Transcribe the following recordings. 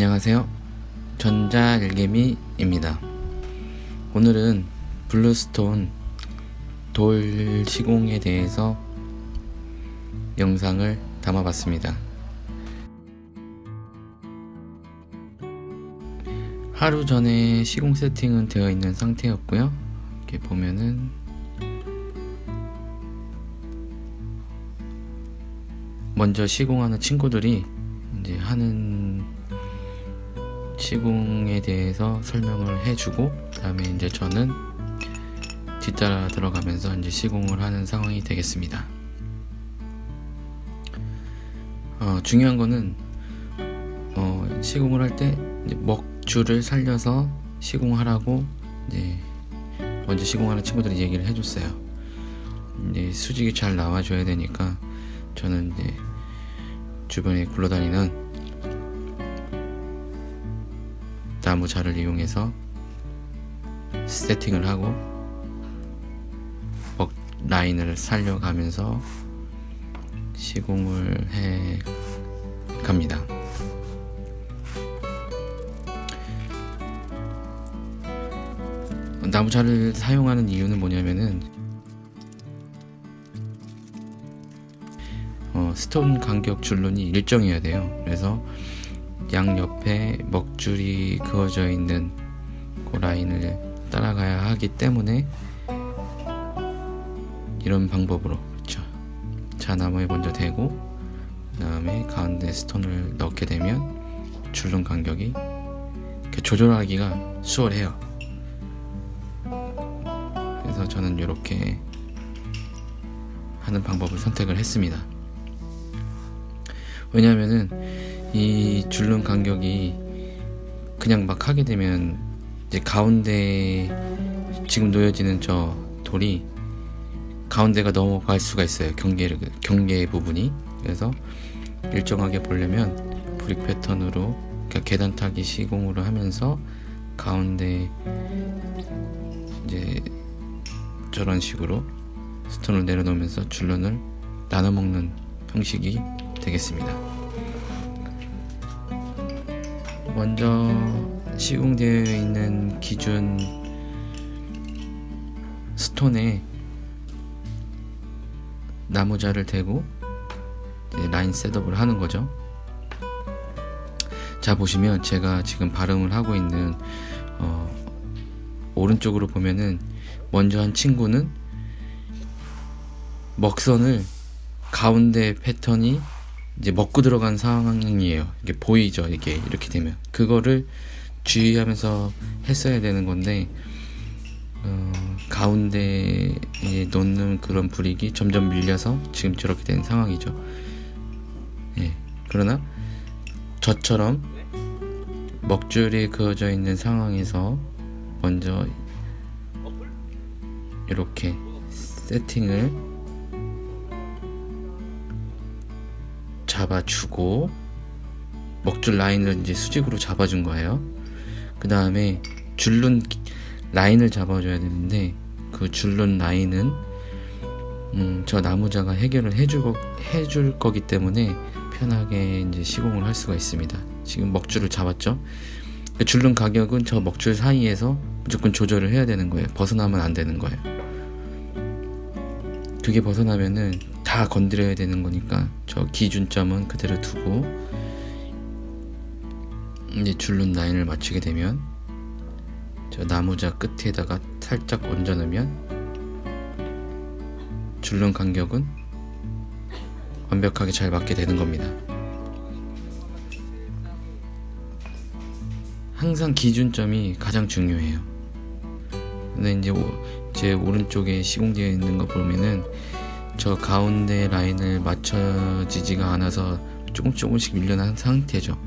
안녕하세요. 전자일개미입니다. 오늘은 bluestone 돌 시공에 대해서 영상을 담아봤습니다. 하루 전에 시공 세팅은 되어 있는 상태였고요. 이렇게 보면은 먼저 시공하는 친구들이 이제 하는 시공에 대해서 설명을 해주고 그 다음에 이제 저는 뒤따라 들어가면서 이제 시공을 하는 상황이 되겠습니다. 어, 중요한 거는 어, 시공을 할 때 먹줄을 살려서 시공하라고 이제 먼저 시공하는 친구들이 얘기를 해줬어요. 이제 수직이 잘 나와줘야 되니까 저는 이제 주변에 굴러다니는 나무 자를 이용해서 세팅을 하고 먹 라인을 살려가면서 시공을 해 갑니다. 나무 자를 사용하는 이유는 뭐냐면은 어, 스톤 간격 줄눈이 일정해야 돼요. 그래서 양 옆에 먹줄이 그어져 있는 그 라인을 따라가야 하기 때문에 이런 방법으로 그렇죠. 자나무에 먼저 대고 그 다음에 가운데 스톤을 넣게 되면 줄눈 간격이 조절하기가 수월해요. 그래서 저는 이렇게 하는 방법을 선택을 했습니다. 왜냐하면은 이 줄눈 간격이 그냥 막 하게 되면 이제 가운데 지금 놓여지는 저 돌이 가운데가 넘어갈 수가 있어요 경계 경계 부분이 그래서 일정하게 보려면 브릭 패턴으로 그러니까 계단 타기 시공으로 하면서 가운데 이제 저런 식으로 스톤을 내려놓으면서 줄눈을 나눠 먹는 형식이 되겠습니다. 먼저 시공되어 있는 기준 스톤에 나무자를 대고 라인 셋업을 하는 거죠. 자 보시면 제가 지금 발음을 하고 있는 어, 오른쪽으로 보면은 먼저 한 친구는 먹선을 가운데 패턴이 이제 먹고 들어간 상황이에요. 이게 보이죠. 이게 이렇게 되면 그거를 주의하면서 했어야 되는 건데 어, 가운데에 놓는 그런 불익이 점점 밀려서 지금 저렇게 된 상황이죠. 예. 그러나 저처럼 먹줄이 그어져 있는 상황에서 먼저 이렇게 세팅을 잡아주고 먹줄 라인을 이제 수직으로 잡아준 거예요. 그 다음에 줄눈 라인을 잡아줘야 되는데 그 줄눈 라인은 음, 저 나무자가 해결을 해주고 해줄 거기 때문에 편하게 이제 시공을 할 수가 있습니다. 지금 먹줄을 잡았죠. 그 줄눈 가격은 저 먹줄 사이에서 무조건 조절을 해야 되는 거예요. 벗어나면 안 되는 거예요. 그게 벗어나면은 다 건드려야 되는 거니까 저 기준점은 그대로 두고 이제 줄눈 라인을 맞추게 되면 저 나무자 끝에다가 살짝 얹어 놓으면 줄눈 간격은 완벽하게 잘 맞게 되는 겁니다. 항상 기준점이 가장 중요해요. 근데 이제 제 오른쪽에 시공되어 있는 거 보면은 저 가운데 라인을 맞춰지지가 않아서 조금 조금씩 밀려난 상태죠.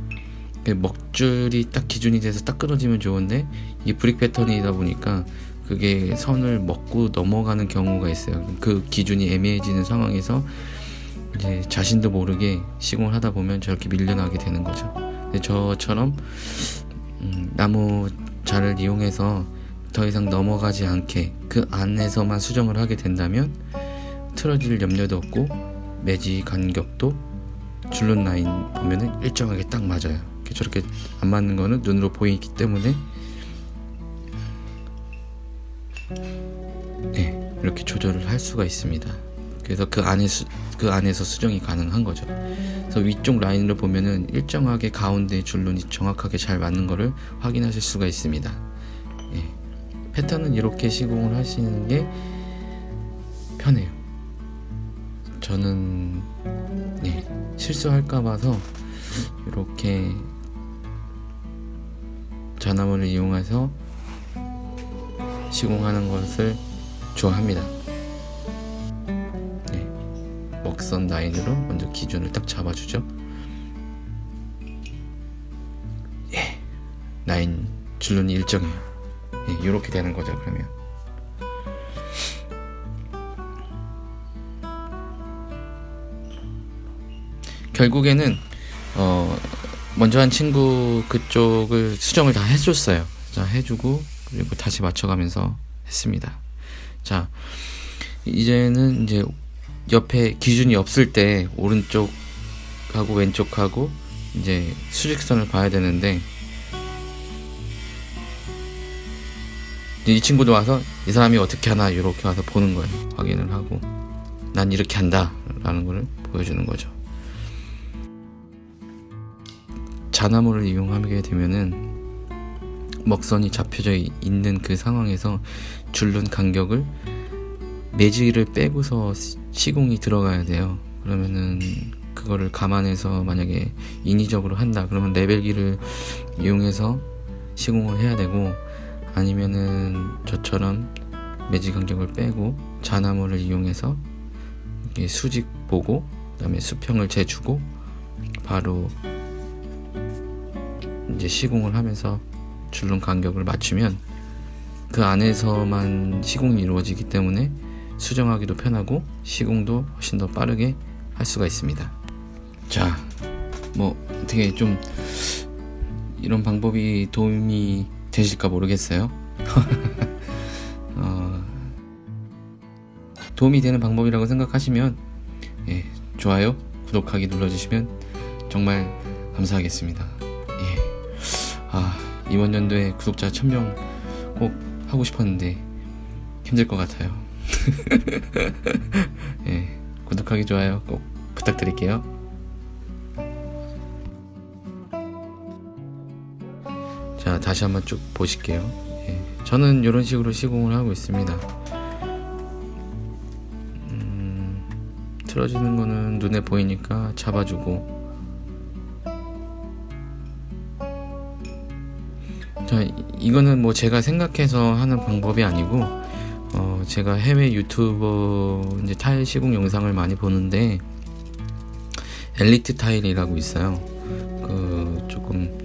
그 먹줄이 딱 기준이 돼서 딱 끊어지면 좋은데 이게 브릭 패턴이다 보니까 그게 선을 먹고 넘어가는 경우가 있어요. 그 기준이 애매해지는 상황에서 이제 자신도 모르게 시공을 하다 보면 저렇게 밀려나게 되는 거죠. 저처럼 음, 나무 자를 이용해서 더 이상 넘어가지 않게 그 안에서만 수정을 하게 된다면 틀어질 염려도 없고 매지 간격도 줄눈 라인 보면은 일정하게 딱 맞아요 저렇게 안 맞는 거는 눈으로 보이기 때문에 네, 이렇게 조절을 할 수가 있습니다. 그래서 그 안에 수, 그 안에서 수정이 가능한 거죠. 그래서 위쪽 라인을 보면은 일정하게 가운데 줄눈이 정확하게 잘 맞는 것을 확인하실 수가 있습니다. 예. 패턴은 이렇게 시공을 하시는 게 편해요. 저는 예, 실수할까 봐서 이렇게 자나무를 이용해서 시공하는 것을 좋아합니다. 네, 먹선 라인으로 먼저 기준을 딱 잡아주죠. 예, 라인 줄눈이 일정해요. 예, 이렇게 되는 거죠. 그러면 결국에는 어, 먼저 한 친구 그쪽을 수정을 다 해줬어요. 자, 해주고 그리고 다시 맞춰가면서 했습니다. 자, 이제는 이제 옆에 기준이 없을 때 오른쪽하고 왼쪽하고 이제 수직선을 봐야 되는데 이 친구도 와서 이 사람이 어떻게 하나 이렇게 와서 보는 거예요. 확인을 하고 난 이렇게 한다 라는 거를 보여주는 거죠. 자나무를 이용하게 되면은 먹선이 잡혀져 있는 그 상황에서 줄눈 간격을 매지를 빼고서 시공이 들어가야 돼요. 그러면은 그거를 감안해서 만약에 인위적으로 한다 그러면 레벨기를 이용해서 시공을 해야 되고 아니면은 저처럼 매지 간격을 빼고 자나무를 이용해서 수직 보고 그다음에 수평을 재주고 바로 이제 시공을 하면서 줄눈 간격을 맞추면 그 안에서만 시공이 이루어지기 때문에 수정하기도 편하고 시공도 훨씬 더 빠르게 할 수가 있습니다. 자, 뭐 어떻게 좀 이런 방법이 도움이 되실까 모르겠어요. 어, 도움이 되는 방법이라고 생각하시면 예, 좋아요, 구독하기 눌러주시면 정말 감사하겠습니다. 예. 아, 이번 연도에 구독자 1000명 꼭 하고 싶었는데 힘들 것 같아요. 예, 구독하기 좋아요 꼭 부탁드릴게요. 자, 다시 한번 쭉 보실게요. 예, 저는 이런 식으로 시공을 하고 있습니다. 음, 틀어지는 거는 눈에 보이니까 잡아주고 자, 이거는 뭐 제가 생각해서 하는 방법이 아니고 어, 제가 해외 유튜버 이제 타일 시공 영상을 많이 보는데 엘리트 타일이라고 있어요. 그 조금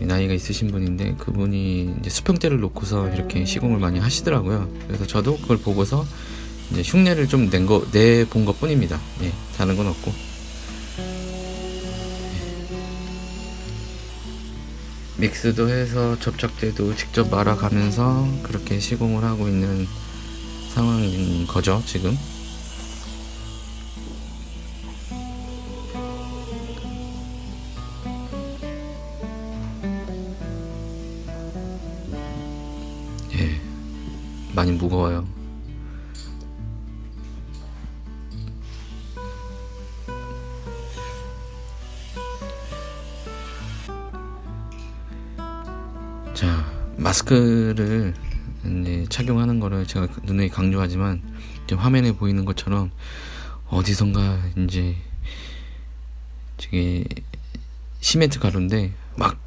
나이가 있으신 분인데 그분이 이제 수평대를 놓고서 이렇게 시공을 많이 하시더라고요. 그래서 저도 그걸 보고서 이제 흉내를 좀 낸 거 내 본 것 뿐입니다. 예, 다른 건 없고. 믹스도 해서 접착제도 직접 말아가면서 그렇게 시공을 하고 있는 상황인 거죠, 지금. 예, 많이 무거워요. 마스크를 착용하는 거를 제가 눈에 강조하지만 화면에 보이는 것처럼 어디선가 이제 저게 시멘트 가루인데 막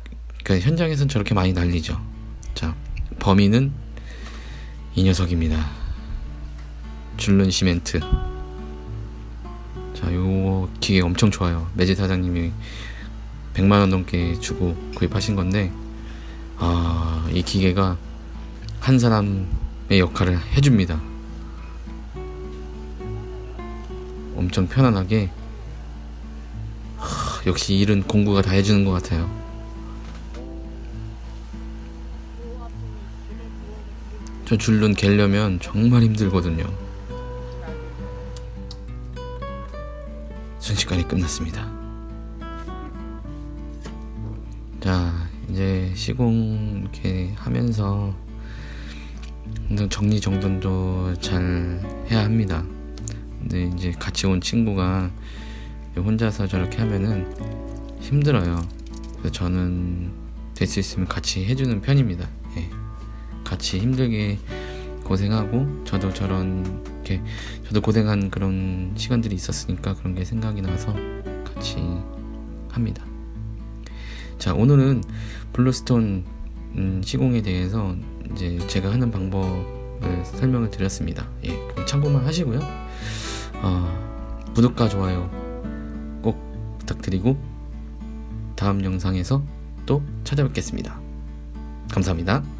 그러니까 현장에선 저렇게 많이 날리죠. 자, 범인은 이 녀석입니다. 줄눈 시멘트. 자, 요 기계 엄청 좋아요. 매지 사장님이 100만 원 넘게 주고 구입하신 건데 아, 이 기계가 한 사람의 역할을 해줍니다. 엄청 편안하게 하, 역시 일은 공구가 다 해주는 것 같아요. 저 줄눈 갤려면 정말 힘들거든요. 순식간에 끝났습니다. 이제 시공 이렇게 하면서 정리정돈도 잘 해야 합니다. 근데 이제 같이 온 친구가 혼자서 저렇게 하면은 힘들어요. 그래서 저는 될 수 있으면 같이 해주는 편입니다. 예. 같이 힘들게 고생하고 저도 저런 이렇게 저도 고생한 그런 시간들이 있었으니까 그런 게 생각이 나서 같이 합니다. 자 오늘은 bluestone 음, 시공에 대해서 이제 제가 하는 방법을 설명을 드렸습니다. 예, 참고만 하시고요. 어, 구독과 좋아요 꼭 부탁드리고 다음 영상에서 또 찾아뵙겠습니다. 감사합니다.